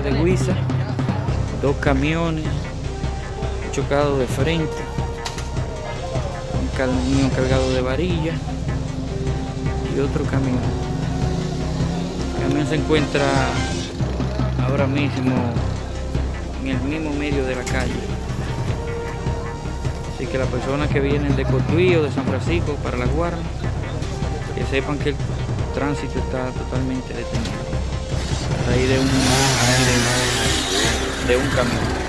Suiza, dos camiones chocados de frente, un camión cargado de varilla y otro camión. El camión se encuentra ahora mismo en el mismo medio de la calle. Así que las personas que vienen de Cotuí de San Francisco para la Guardia, que sepan que el tránsito está totalmente detenido. A raíz de un, de un camión.